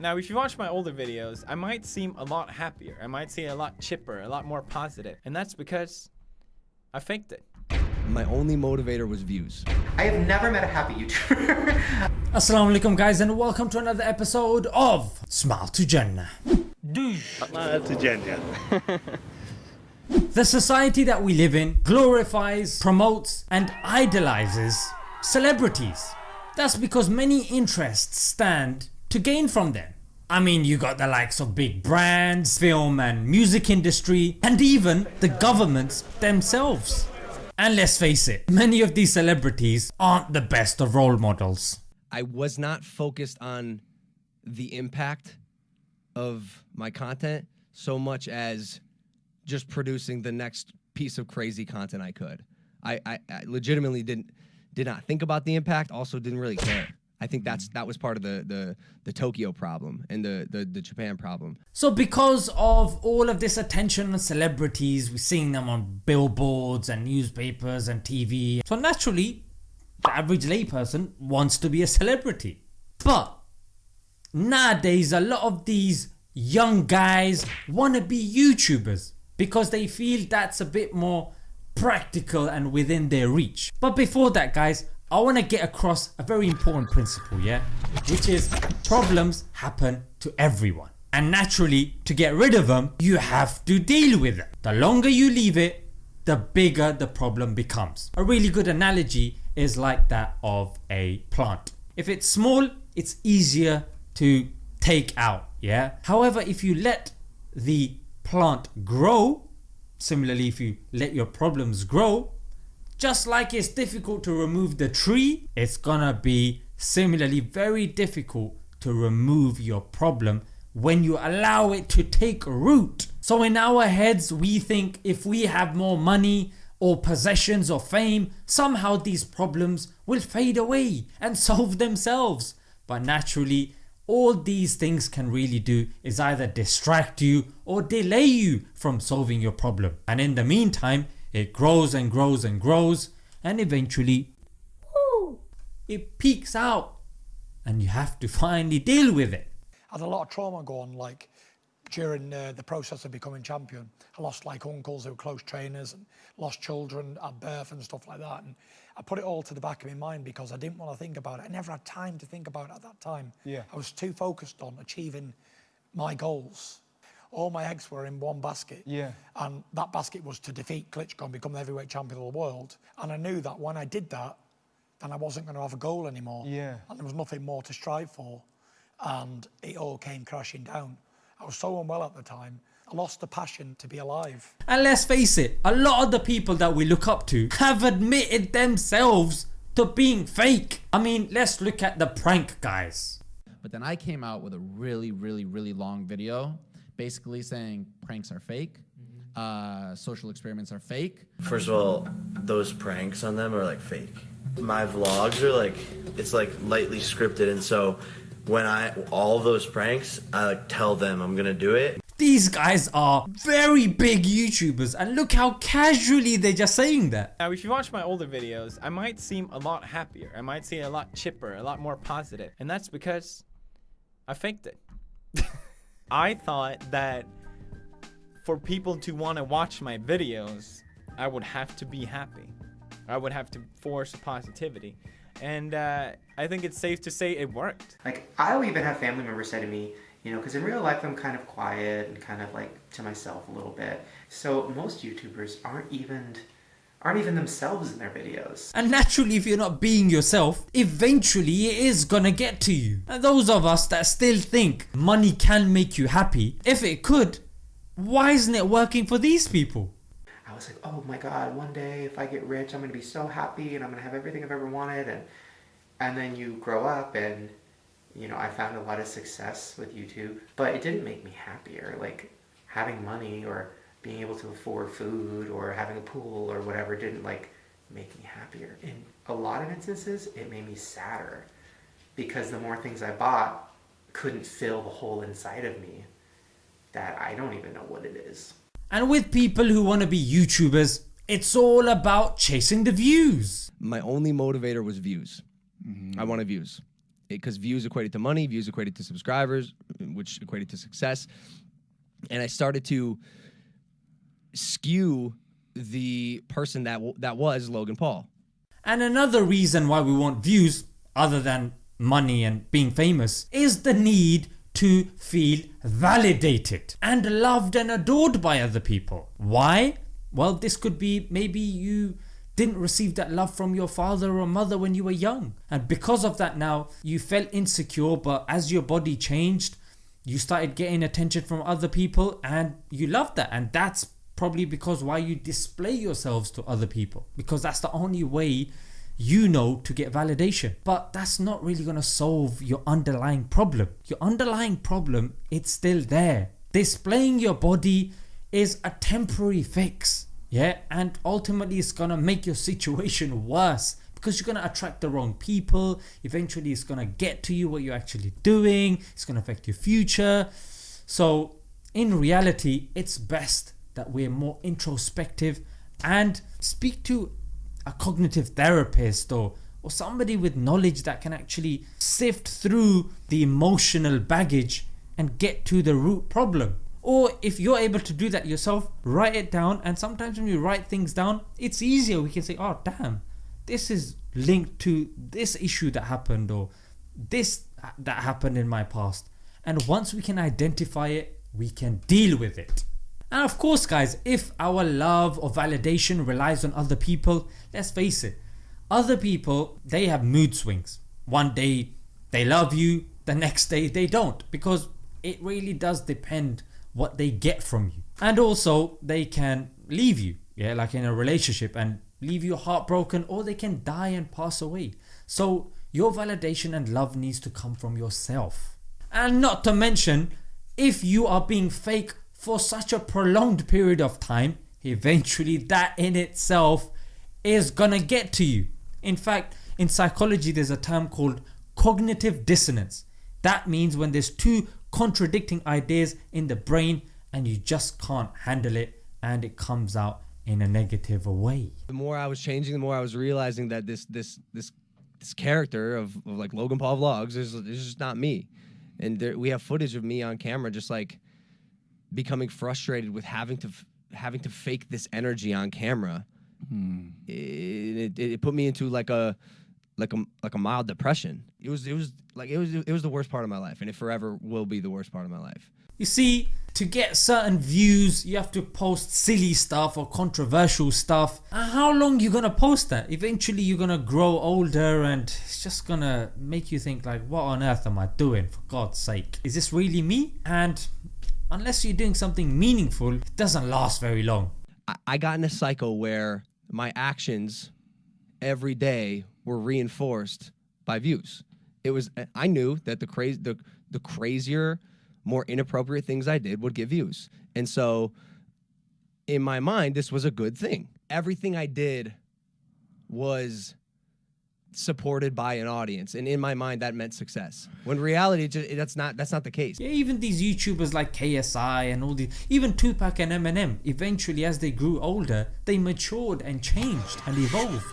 Now if you watch my older videos, I might seem a lot happier, I might seem a lot chipper, a lot more positive, and that's because I faked it. My only motivator was views. I have never met a happy YouTuber. Assalamu alaikum guys and welcome to another episode of Smile to Jannah. to Jannah. The society that we live in glorifies, promotes and idolizes celebrities. That's because many interests stand to gain from them. I mean you got the likes of big brands, film and music industry and even the governments themselves. And let's face it, many of these celebrities aren't the best of role models. I was not focused on the impact of my content so much as just producing the next piece of crazy content I could. I, I, I legitimately didn't did not think about the impact, also didn't really care. I think that's that was part of the the the Tokyo problem and the the, the Japan problem. So because of all of this attention on celebrities, we're seeing them on billboards and newspapers and TV. So naturally, the average layperson wants to be a celebrity. But nowadays a lot of these young guys want to be YouTubers because they feel that's a bit more practical and within their reach. But before that guys I want to get across a very important principle yeah which is problems happen to everyone and naturally to get rid of them you have to deal with them. The longer you leave it the bigger the problem becomes. A really good analogy is like that of a plant. If it's small it's easier to take out yeah. However if you let the plant grow, similarly if you let your problems grow just like it's difficult to remove the tree, it's gonna be similarly very difficult to remove your problem when you allow it to take root. So in our heads we think if we have more money or possessions or fame somehow these problems will fade away and solve themselves. But naturally all these things can really do is either distract you or delay you from solving your problem and in the meantime it grows and grows and grows and eventually whoo, it peaks out and you have to finally deal with it. I had a lot of trauma going like during uh, the process of becoming champion. I lost like uncles who were close trainers and lost children at birth and stuff like that and I put it all to the back of my mind because I didn't want to think about it. I never had time to think about it at that time. Yeah. I was too focused on achieving my goals all my eggs were in one basket. Yeah. And that basket was to defeat Klitschko and become the heavyweight champion of the world. And I knew that when I did that, then I wasn't going to have a goal anymore. Yeah. And there was nothing more to strive for. And it all came crashing down. I was so unwell at the time. I lost the passion to be alive. And let's face it, a lot of the people that we look up to have admitted themselves to being fake. I mean let's look at the prank guys. But then I came out with a really, really, really long video basically saying pranks are fake, uh, social experiments are fake. First of all, those pranks on them are like fake. My vlogs are like it's like lightly scripted, and so when I all those pranks, I like tell them I'm gonna do it. These guys are very big YouTubers and look how casually they're just saying that. Now if you watch my older videos, I might seem a lot happier, I might seem a lot chipper, a lot more positive, and that's because I faked it. I thought that for people to want to watch my videos, I would have to be happy. I would have to force positivity. And uh, I think it's safe to say it worked. like, I'll even have family members say to me, you know, because in real life I'm kind of quiet and kind of like to myself a little bit. So most YouTubers aren't even aren't even themselves in their videos. And naturally if you're not being yourself, eventually it is gonna get to you. And those of us that still think money can make you happy, if it could, why isn't it working for these people? I was like, oh my god, one day if I get rich, I'm gonna be so happy and I'm gonna have everything I've ever wanted. And and then you grow up and you know I found a lot of success with YouTube, but it didn't make me happier. Like having money or being able to afford food or having a pool or whatever didn't like make me happier. In a lot of instances, it made me sadder because the more things I bought couldn't fill the hole inside of me that I don't even know what it is. And with people who want to be YouTubers, it's all about chasing the views. My only motivator was views. Mm-hmm. I wanted views. because views equated to money, views equated to subscribers, which equated to success. And I started to skew the person that that was Logan Paul. And another reason why we want views, other than money and being famous, is the need to feel validated and loved and adored by other people. Why? Well, this could be maybe you didn't receive that love from your father or mother when you were young. And because of that, now you felt insecure, but as your body changed, you started getting attention from other people and you loved that. And that's probably because why you display yourselves to other people because that's the only way you know to get validation. But that's not really going to solve your underlying problem. Your underlying problem it's still there. Displaying your body is a temporary fix yeah? And ultimately it's going to make your situation worse because you're going to attract the wrong people. Eventually it's going to get to you what you're actually doing. It's going to affect your future. So in reality it's best that we're more introspective and speak to a cognitive therapist or or somebody with knowledge that can actually sift through the emotional baggage and get to the root problem. Or if you're able to do that yourself write it down. And sometimes when you write things down it's easier. We can say oh damn this is linked to this issue that happened or this that happened in my past. And once we can identify it we can deal with it and of course guys, if our love or validation relies on other people, let's face it, other people, they have mood swings. One day they love you, the next day they don't because it really does depend what they get from you. And also they can leave you, yeah, like in a relationship and leave you heartbroken or they can die and pass away. So your validation and love needs to come from yourself. And not to mention, if you are being fake for such a prolonged period of time, eventually that in itself is gonna get to you. In fact, in psychology, there's a term called cognitive dissonance. That means when there's two contradicting ideas in the brain and you just can't handle it and it comes out in a negative way. The more I was changing, the more I was realizing that this this this this character of, of like Logan Paul vlogs is, is just not me. And there, we have footage of me on camera just like becoming frustrated with having to f- having to fake this energy on camera. Hmm. It, it, it put me into like a like a like a mild depression. It was it was like it was it was the worst part of my life, and it forever will be the worst part of my life. You see, to get certain views, you have to post silly stuff or controversial stuff. And how long you gonna post that? Eventually, you're gonna grow older, and it's just gonna make you think like, what on earth am I doing? For God's sake, is this really me? And unless you're doing something meaningful, it doesn't last very long. I, got in a cycle where my actions every day were reinforced by views. It was I knew that the crazy the the crazier, more inappropriate things I did would get views. And so in my mind this was a good thing. Everything I did was supported by an audience and in my mind that meant success when reality that's not that's not the case Yeah, even these YouTubers like KSI and all these, even Tupac and Eminem, eventually as they grew older, they matured and changed and evolved.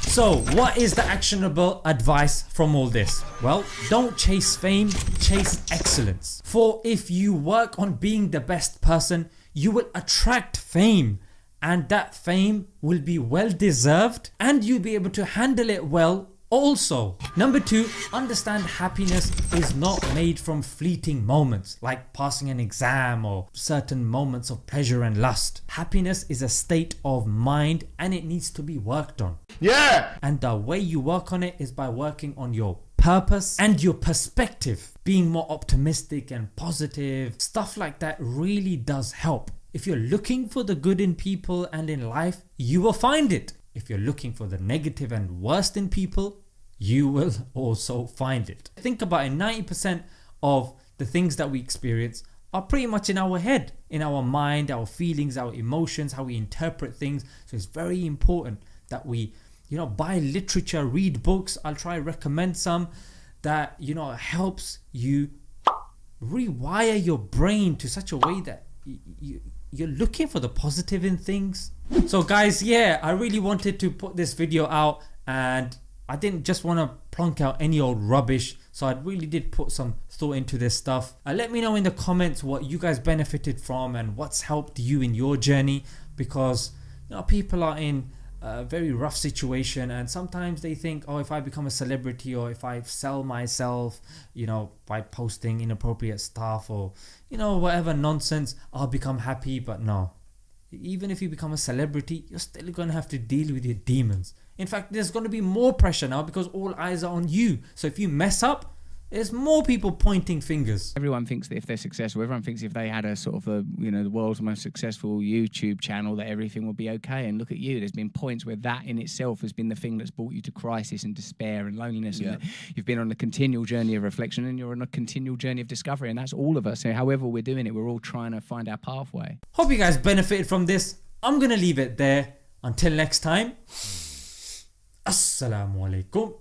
So, what is the actionable advice from all this? Well, don't chase fame, chase excellence. For if you work on being the best person, you will attract fame and that fame will be well deserved and you'll be able to handle it well also. Number two, understand happiness is not made from fleeting moments like passing an exam or certain moments of pleasure and lust. Happiness is a state of mind and it needs to be worked on. Yeah! And the way you work on it is by working on your purpose and your perspective. Being more optimistic and positive, stuff like that really does help. If you're looking for the good in people and in life, you will find it. If you're looking for the negative and worst in people, you will also find it. Think about it 90% of the things that we experience are pretty much in our head, in our mind, our feelings, our emotions, how we interpret things. So it's very important that we, you know, buy literature, read books. I'll try recommend some that, you know, helps you rewire your brain to such a way that y- you, you're looking for the positive in things. So guys, yeah, I really wanted to put this video out and I didn't just want to plonk out any old rubbish, so I really did put some thought into this stuff. Uh, let me know in the comments what you guys benefited from and what's helped you in your journey because you know people are in a very rough situation and sometimes they think oh if I become a celebrity or if I sell myself you know by posting inappropriate stuff or you know whatever nonsense I'll become happy but no even if you become a celebrity, you're still going to have to deal with your demons. In fact, there's going to be more pressure now because all eyes are on you. So if you mess up, there's more people pointing fingers. Everyone thinks that if they're successful, everyone thinks if they had a sort of a you know the world's most successful YouTube channel that everything will be okay. And look at you. There's been points where that in itself has been the thing that's brought you to crisis and despair and loneliness. Yeah. And you've been on a continual journey of reflection and you're on a continual journey of discovery. And that's all of us. So however we're doing it, we're all trying to find our pathway. Hope you guys benefited from this. I'm going to leave it there. Until next time, Assalamu alaikum.